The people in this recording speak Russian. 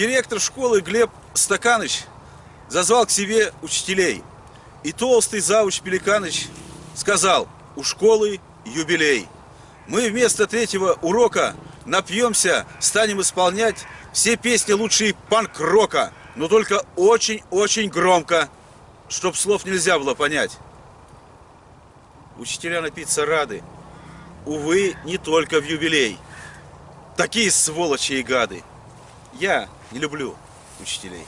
Директор школы Глеб Стаканыч зазвал к себе учителей. И толстый завуч Пеликаныч сказал, у школы юбилей. Мы вместо третьего урока напьемся, станем исполнять все песни лучшие панк-рока, но только очень-очень громко, чтоб слов нельзя было понять. Учителя напиться рады. Увы, не только в юбилей. Такие сволочи и гады. Я не люблю учителей.